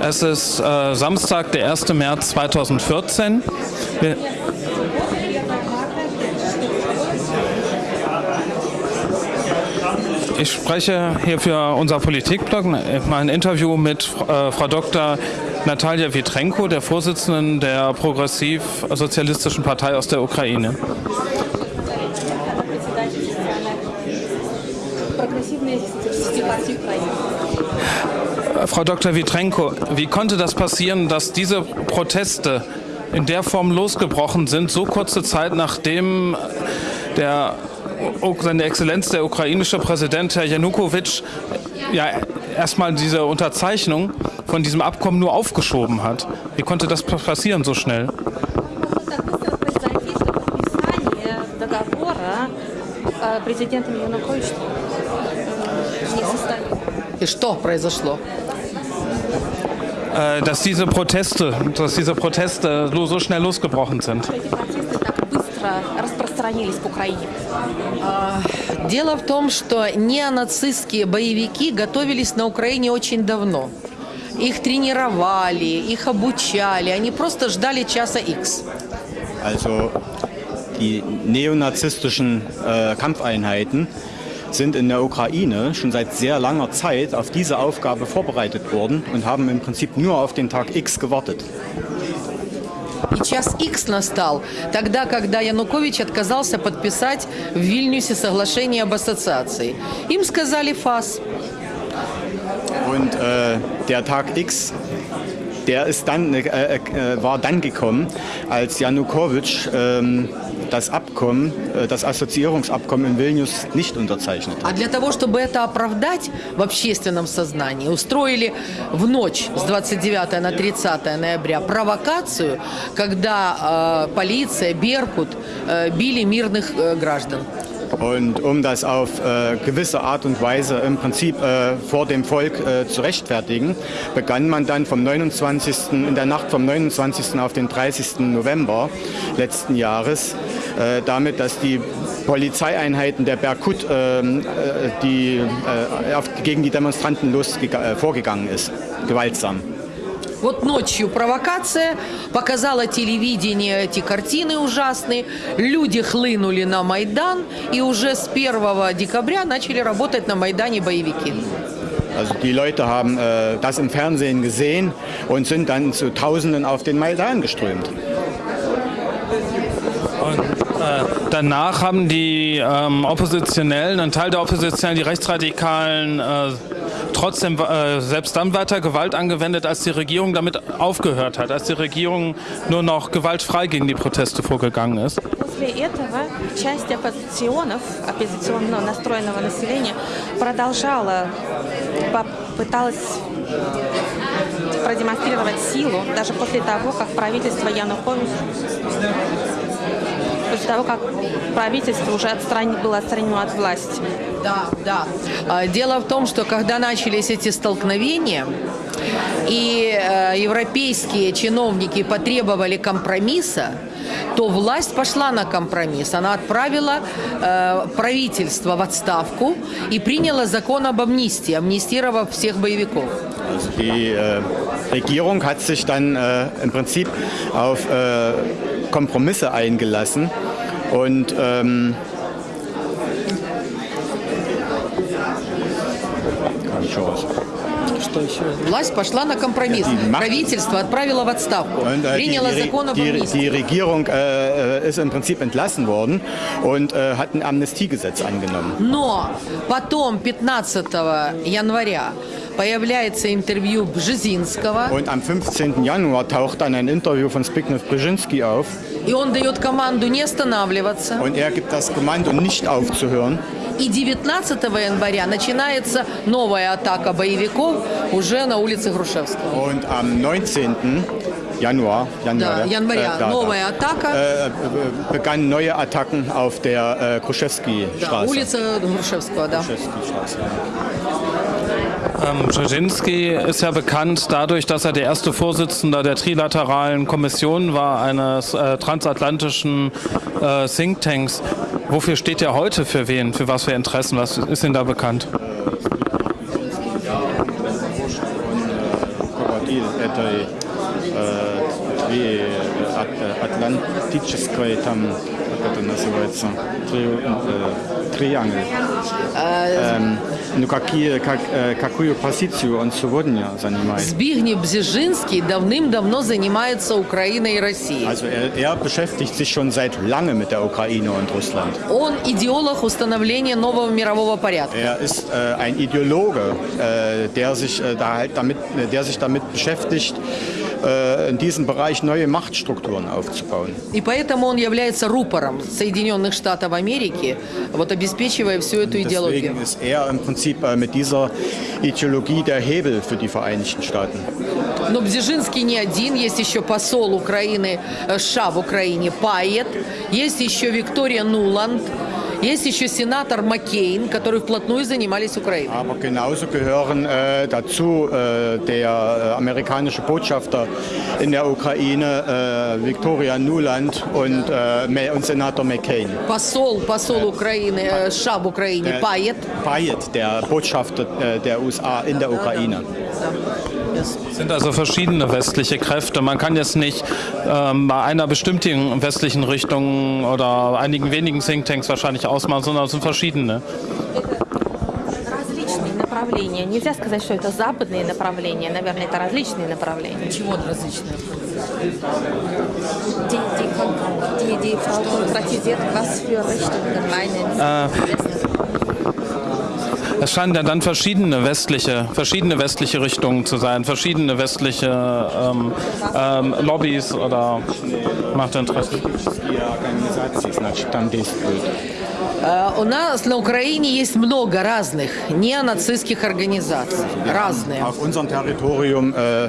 Es ist äh, Samstag, der 1. März 2014. Wir ich spreche hier für unser Politikblog mal ein Interview mit äh, Frau Dr. Natalia Vitrenko, der Vorsitzenden der Progressiv-Sozialistischen Partei aus der Ukraine. Frau Dr. Vitrenko, wie konnte das passieren, dass diese Proteste in der Form losgebrochen sind, so kurze Zeit nachdem der, seine Exzellenz, der ukrainische Präsident Herr Janukowitsch, ja, erstmal diese Unterzeichnung von diesem Abkommen nur aufgeschoben hat? Wie konnte das passieren so schnell? президентом Януковичем не состоялось. И что произошло? Äh, dass diese Proteste, dass diese Proteste so schnell losgebrochen sind. Дело в том, что неонацистские боевики готовились на Украине очень давно. Их тренировали, их обучали, они просто ждали часа X. Also die neonazistischen äh, Kampfeinheiten sind in der Ukraine schon seit sehr langer Zeit auf diese Aufgabe vorbereitet worden und haben im Prinzip nur auf den Tag X gewartet. И час X настал тогда, когда Янукович отказался подписать в Вильнюсе соглашение об ассоциации. Им сказали ФАС. Und äh, der Tag X, der ist dann, äh, äh, war dann gekommen, als Janukowitsch ähm, das Abkommen, äh, das Assoziierungsabkommen in Vilnius nicht unterzeichnet. А для того, чтобы это оправдать в общественном сознании, устроили в ночь с 29 на 30 ноября провокацию, когда äh, полиция, Беркут äh, били мирных äh, граждан. Und um das auf äh, gewisse Art und Weise im Prinzip äh, vor dem Volk äh, zu rechtfertigen, begann man dann vom 29. in der Nacht vom 29. auf den 30. November letzten Jahres äh, damit, dass die Polizeieinheiten der Berkut ähm, äh, die, äh, auf, gegen die Demonstranten los, vorgegangen ist, gewaltsam. Вот ночью провокация, показала телевидение эти картины ужасные, люди хлынули на Майдан, и уже с 1 декабря начали работать на Майдане боевики. Also die Leute haben äh, das im Fernsehen gesehen und sind dann zu Tausenden auf den Maidan geströmt. Und äh, danach haben die ähm, Oppositionellen, ein Teil der Oppositionellen, die Rechtsradikalen, äh, trotzdem äh, selbst dann weiter Gewalt angewendet, als die Regierung damit aufgehört hat, als die Regierung nur noch gewaltfrei gegen die Proteste vorgegangen ist. После этого часть оппозиционов, оппозиционно настроенного населения продолжала, попыталась продемонстрировать силу, даже после того, как правительство Януковича после того, как правительство уже отстран... было отстранено от власти. Да, да. А, дело в том, что когда начались эти столкновения, и э, европейские чиновники потребовали компромисса, то власть пошла на компромисс. Она отправила э, правительство в отставку и приняла закон об амнистии, амнистировав всех боевиков. Die äh, Regierung hat sich dann äh, im Prinzip auf äh, Kompromisse eingelassen und ähm, Что еще? Власть пошла на компромисс. Правительство отправило в отставку. Und, äh, приняло die, закон об die, амнистии. die Regierung äh, ist im Prinzip entlassen worden und äh, hat ein Amnestiegesetz angenommen. Но потом, 15 января, появляется интервью Бжезинского, Und am 15. Januar taucht dann ein Interview von Zbigniew Brzezinski auf и он дает команду не останавливаться. und er gibt das Kommando, nicht aufzuhören. И 19 января начинается новая атака боевиков уже на улице Грушевского. Und am 19. Januar, Januar, Да, января äh, da, новая da, атака. äh, begannen neue Attacken auf der äh, Kruszewski-Straße. Да, улица Грушевского, да. Kruszewski-Straße. Ähm, Brzezinski ist ja bekannt dadurch, dass er der erste Vorsitzende der Trilateralen Kommission war, eines äh, transatlantischen äh, Thinktanks. Wofür steht er heute für wen? Für was für Interessen? Was ist Ihnen da bekannt? автомобиль этой э, три, от, атлантической, там, как это называется, три, э, триангл. Эм, ну, какие, как, э, какую позицию он сегодня занимает? Збигнев Бзежинский давным-давно занимается Украиной и Россией. Also er, er beschäftigt sich schon seit langem mit der Ukraine und Russland. Он идеолог установления нового мирового порядка. Er ist äh, ein Ideologe, äh, der, sich, äh, da halt damit, der sich damit beschäftigt, äh, in diesem Bereich neue Machtstrukturen aufzubauen. И поэтому он является рупором Соединенных Штатов Америки, вот обеспечивая всю эту идеологию. Deswegen ist er im Prinzip äh, mit dieser Ideologie der Hebel für die Vereinigten Staaten. Но Бзежинский не один, есть еще посол Украины, э, США в Украине Пайет, есть еще Виктория Нуланд, есть еще сенатор Маккейн, которые вплотную занимались Украиной. Aber genauso gehören äh, dazu äh, der äh, amerikanische Botschafter in der Ukraine, äh, Victoria Nuland und, äh, Me- und Senator McCain. Посол, посол Украины, э, США в Украине Пайет. Payet, der Botschafter äh, der USA in der Ukraine. Yes. Es sind also verschiedene westliche Kräfte. Man kann jetzt nicht ähm, bei einer bestimmten westlichen Richtung oder einigen wenigen Thinktanks wahrscheinlich ausmachen, sondern es sind verschiedene. Различные направления. Нельзя сказать, что это западные направления. Наверное, это различные направления. Чего различные? Die, die, die, die Frau konkretisiert, was für Richtungen meinen es scheinen ja dann verschiedene westliche, verschiedene westliche Richtungen zu sein, verschiedene westliche ähm, ähm, Lobbys oder Machtinteressen. Э, У нас на Украине есть много разных неонацистских организаций. Разные. Auf unserem Territorium äh,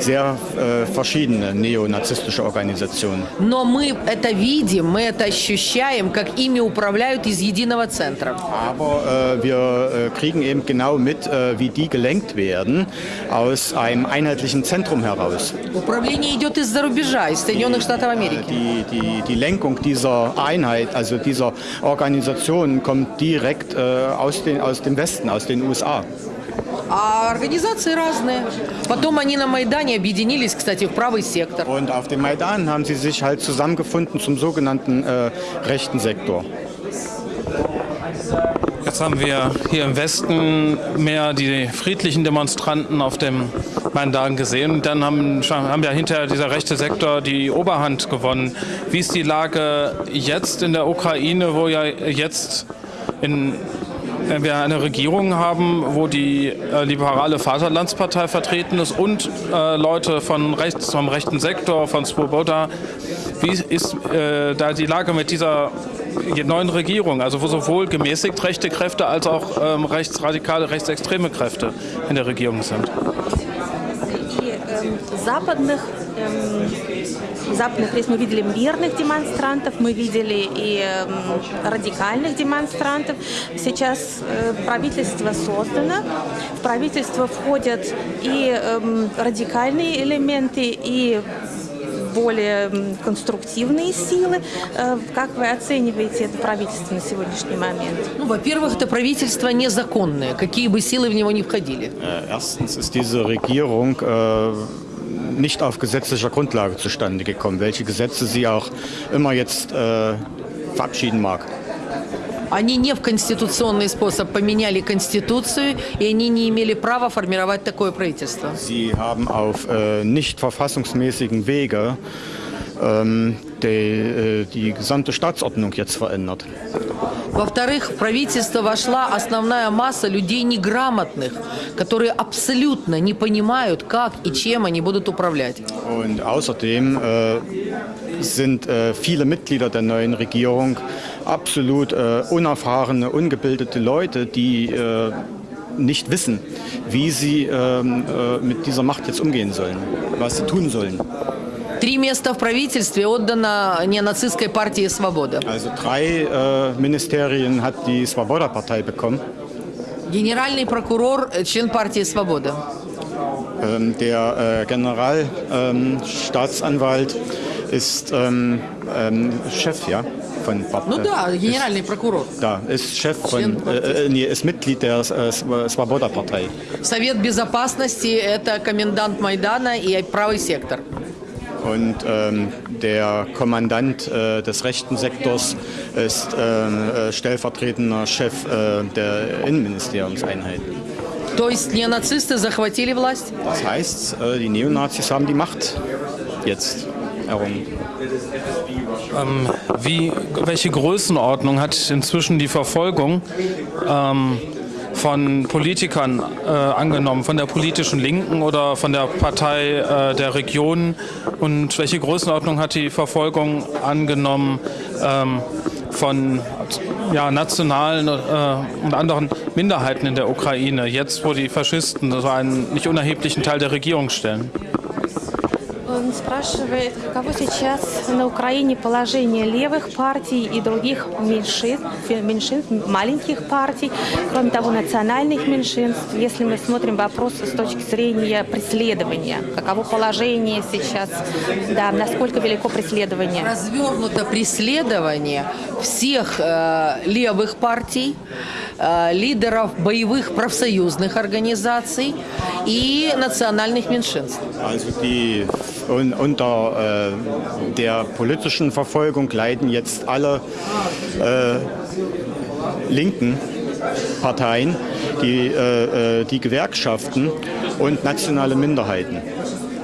sehr äh, verschiedene neonazistische Organisationen. Но мы это видим, мы это ощущаем, как ими управляют из единого центра. Aber äh, wir äh, kriegen eben genau mit, äh, wie die gelenkt werden aus einem einheitlichen Zentrum heraus. Управление идет из-за рубежа, из Соединенных Штатов Америки. Die, die, die Lenkung dieser Einheit, also dieser Organisation, Organisation kommt direkt äh, aus, den, aus dem Westen, aus den USA. Und auf dem Maidan haben sie sich halt zusammengefunden zum sogenannten äh, rechten Sektor. Jetzt haben wir hier im Westen mehr die friedlichen Demonstranten auf dem Maidan gesehen. Dann haben, haben ja hinterher dieser rechte Sektor die Oberhand gewonnen. Wie ist die Lage jetzt in der Ukraine, wo ja jetzt in, wenn wir eine Regierung haben, wo die äh, liberale Vaterlandspartei vertreten ist und äh, Leute von rechts, vom rechten Sektor, von Swoboda. Wie ist äh, da die Lage mit dieser neuen Regierung, also wo sowohl gemäßigt rechte Kräfte als auch ähm, rechtsradikale, rechtsextreme Kräfte in der Regierung sind? И эм, западных, эм, западных, то есть мы видели мирных демонстрантов, мы видели и эм, радикальных демонстрантов. Сейчас э, правительство создано, в правительство входят и эм, радикальные элементы, и более конструктивные силы. Э, Как вы оцениваете это правительство на сегодняшний момент? Ну, во-первых, это правительство незаконное, какие бы силы в него ни входили. Erstens ist diese Regierung äh, nicht auf gesetzlicher Grundlage zustande gekommen, welche Gesetze sie auch immer jetzt äh, verabschieden mag. Они не в конституционный способ поменяли конституцию, и они не имели права формировать такое правительство. Sie haben auf äh, nicht die, äh, die gesamte Staatsordnung jetzt verändert. Во-вторых, в правительство вошла основная масса людей неграмотных, которые абсолютно не понимают, как и чем они будут управлять. Und außerdem äh, sind äh, viele Mitglieder der neuen Regierung absolut äh, unerfahrene, ungebildete Leute, die äh, nicht wissen, wie sie ähm, äh, mit dieser Macht jetzt umgehen sollen, was sie tun sollen. Три места в правительстве отдано неонацистской партии «Свобода». Also drei äh, Ministerien hat die Svoboda-Partei bekommen. Генеральный прокурор – э, член партии «Свобода». Ähm, der äh, Generalstaatsanwalt ähm, ist ähm, ähm, Chef, ja. von Pop. Ну äh, да, генеральный прокурор. Da, ist Chef von, äh, nee, ist Mitglied der äh, Svoboda-Partei. Совет безопасности – это комендант Майдана и правый сектор. Und ähm, der Kommandant äh, des rechten Sektors ist ähm, äh, stellvertretender Chef äh, der Innenministeriumseinheit. То есть не нацисты захватили власть? Das heißt, äh, die Neonazis haben die Macht jetzt errungen. Wie, welche Größenordnung hat inzwischen die Verfolgung ähm, von Politikern äh, angenommen, von der politischen Linken oder von der Partei äh, der Region? Und welche Größenordnung hat die Verfolgung angenommen ähm, von ja, nationalen äh, und anderen Minderheiten in der Ukraine, jetzt wo die Faschisten so einen nicht unerheblichen Teil der Regierung stellen? Он спрашивает, каково сейчас на Украине положение левых партий и других меньшинств, меньшинств, маленьких партий, кроме того, национальных меньшинств. Если мы смотрим вопрос с точки зрения преследования, каково положение сейчас, да, насколько велико преследование. Развернуто преследование всех э, левых партий, лидеров боевых профсоюзных организаций и национальных меньшинств. Also die un, unter äh, der politischen Verfolgung leiden jetzt alle äh, linken Parteien, die, äh, äh, die Gewerkschaften und nationale Minderheiten.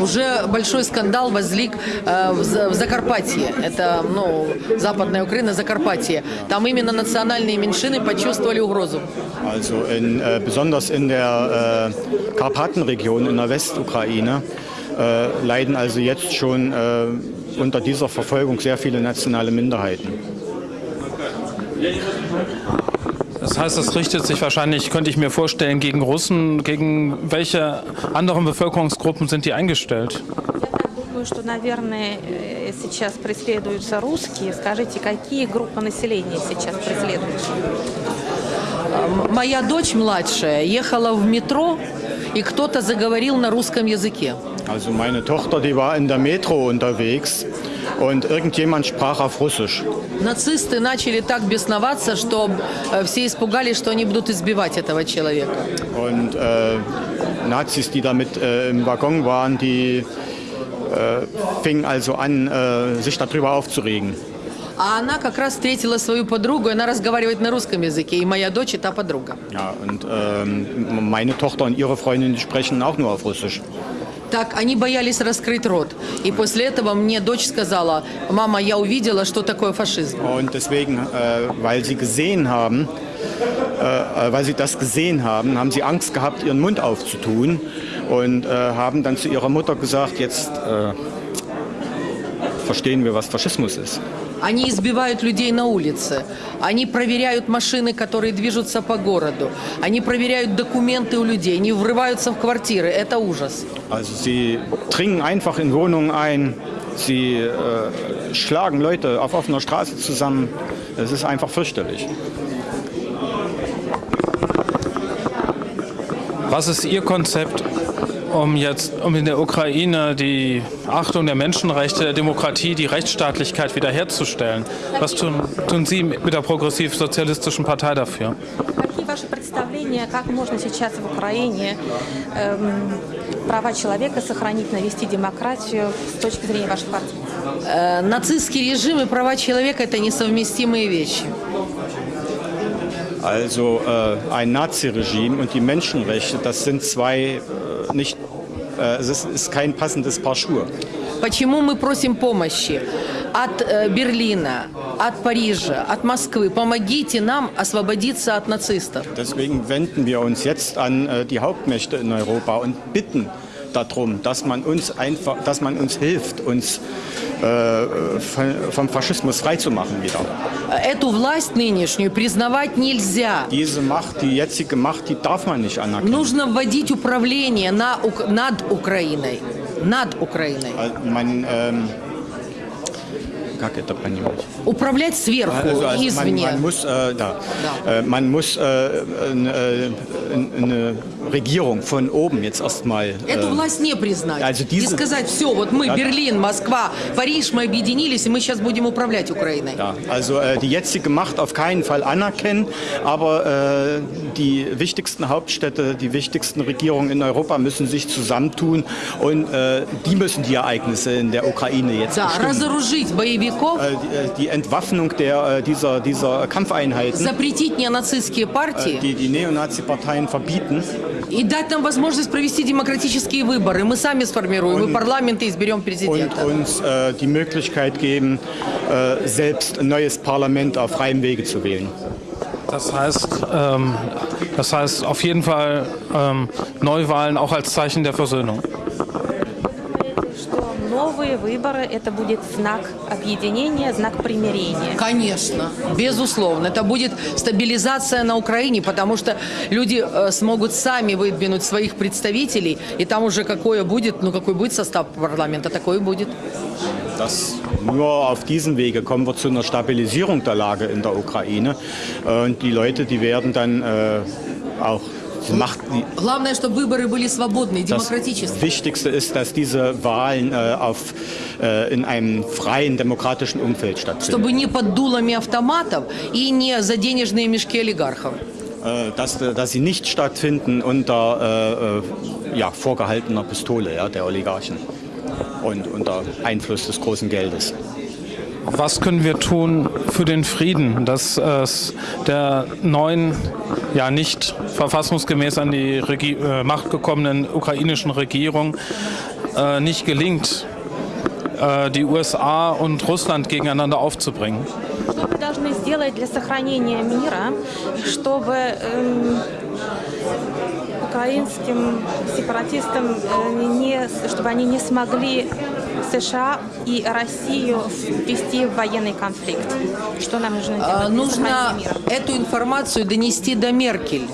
Уже большой скандал возник э, в За- в Закарпатье. Это, ну, Западная Украина, Закарпатье. Там именно национальные меньшины почувствовали угрозу. Also in, äh, besonders in der äh, Karpatenregion in der Westukraine äh, leiden also jetzt schon äh, unter dieser Verfolgung sehr viele nationale Minderheiten. Das heißt, das richtet sich wahrscheinlich, könnte ich mir vorstellen, gegen Russen. Gegen welche anderen Bevölkerungsgruppen sind die eingestellt? Я так думаю, что, наверное, э, сейчас преследуются русские. Скажите, какие группы населения сейчас преследуются? М- Моя дочь младшая ехала в метро, и кто-то заговорил на русском языке. Also meine Tochter, die war in der Metro unterwegs und irgendjemand sprach auf Russisch. Нацисты начали так бесноваться, что э, все испугались, что они будут избивать этого человека. Und äh, Nazis, die da mit äh, im Waggon waren, die äh, fingen also an, äh, sich darüber aufzuregen. А она как раз встретила свою подругу, и она разговаривает на русском языке, и моя дочь и та подруга. Ja, und ähm, meine Tochter und ihre Freundin die sprechen auch nur auf Russisch. Так, они боялись раскрыть рот. И после этого мне дочь сказала, мама, я увидела, что такое фашизм. Und deswegen, äh, weil sie gesehen haben, äh, äh, weil sie das gesehen haben, haben sie Angst gehabt, ihren Mund aufzutun und äh, haben dann zu ihrer Mutter gesagt, jetzt äh, verstehen wir, was Faschismus ist. Они избивают людей на улице. Они проверяют машины, которые движутся по городу. Они проверяют документы у людей. Они врываются в квартиры. Это ужас. Also sie dringen einfach in Wohnungen ein, sie äh, schlagen Leute auf offener Straße zusammen. Es ist einfach fürchterlich. Was ist Ihr Konzept, um jetzt, um in der Ukraine die Achtung der Menschenrechte, der Demokratie, die Rechtsstaatlichkeit wiederherzustellen? Was tun, tun Sie mit der progressiv-sozialistischen Partei dafür? Какие ваши представления, как можно сейчас в Украине эм, права человека сохранить, навести демократию с точки зрения вашей партии? Э, нацистский режим и права человека – это несовместимые вещи. Also äh, ein Naziregime und die Menschenrechte, das sind zwei äh, nicht, äh, es ist, ist kein passendes Paar Schuhe. Почему мы просим помощи от э, Берлина, от Парижа, от Москвы? Помогите нам освободиться от нацистов. Deswegen wenden wir uns jetzt an äh, die Hauptmächte in Europa und bitten darum, dass man uns einfach, dass man uns hilft, uns äh, von, vom Faschismus freizumachen wieder. Эту власть нынешнюю признавать нельзя. Diese Macht, die jetzige Macht, die darf man nicht anerkennen. Нужно вводить управление на, над Украиной. Над Украиной. Man ähm, как это понимать? Управлять сверху, Also, also man, извне. man muss, äh, da, Ja. äh, man muss äh, äh, eine Regierung von oben jetzt erstmal. Эту Äh, власть не признать. Also diese- И сказать, все, вот мы, Ja. Берлин, Москва, Париж, мы объединились, и мы сейчас будем управлять Украиной. ja, also äh, die jetzige Macht auf keinen Fall anerkennen, aber äh, die wichtigsten Hauptstädte, die wichtigsten Regierungen in Europa müssen sich zusammentun und äh, die müssen die Ereignisse in der Ukraine jetzt Да, bestimmen. разоружить боевиков, Äh, die, äh, die Entwaffnung der, äh, dieser, dieser Kampfeinheiten, запретить неонацистские партии die die Neonazi-Parteien verbieten и дать нам возможность провести демократические выборы. Мы сами сформируем и парламент, и изберем und президента. uns äh, die Möglichkeit geben, äh, selbst ein neues Parlament auf freiem Wege zu wählen. Das heißt, ähm, das heißt auf jeden Fall ähm, Neuwahlen auch als Zeichen der Versöhnung. Новые выборы – это будет знак объединения, знак примирения. Конечно, безусловно. Это будет стабилизация на Украине, потому что люди э, смогут сами выдвинуть своих представителей, и там уже какое будет, ну какой будет состав парламента, такой и будет. Das, nur auf diesem Wege kommen wir zu einer Stabilisierung der Lage in der Ukraine. Äh, Und die Leute, die werden dann äh, auch Macht. Die, Главное, чтобы выборы были свободные, das демократические. Wichtigste ist, dass diese Wahlen äh, auf, äh, in einem freien, demokratischen Umfeld stattfinden. Чтобы не под дулами автоматов и не за денежные мешки олигархов. Äh, dass, dass sie nicht stattfinden unter äh, äh, ja, vorgehaltener Pistole ja, der Oligarchen und unter Einfluss des großen Geldes. Was können wir tun für den Frieden, dass es der neuen, ja nicht verfassungsgemäß an die Regi äh, Macht gekommenen ukrainischen Regierung äh, nicht gelingt, äh, die USA und Russland gegeneinander aufzubringen? Что мы должны сделать для сохранения мира, чтобы эм, украинским сепаратистам, э, не, чтобы они не смогли США и Россию ввести в военный конфликт? Что нам нужно делать А, для Нужно эту информацию донести до Меркель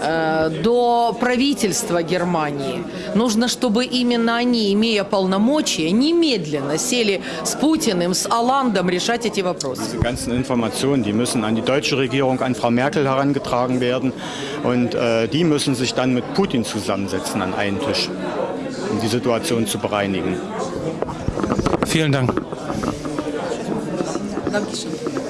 э, до правительства Германии. Нужно, чтобы именно они, имея полномочия, немедленно сели с Путиным, с Оландом решать эти вопросы. Die ganzen Informationen, die müssen an die deutsche Regierung, an Frau Merkel herangetragen werden. Und äh, die müssen sich dann mit Putin zusammensetzen an einen Tisch, die Situation zu bereinigen. Vielen Dank. Dankeschön.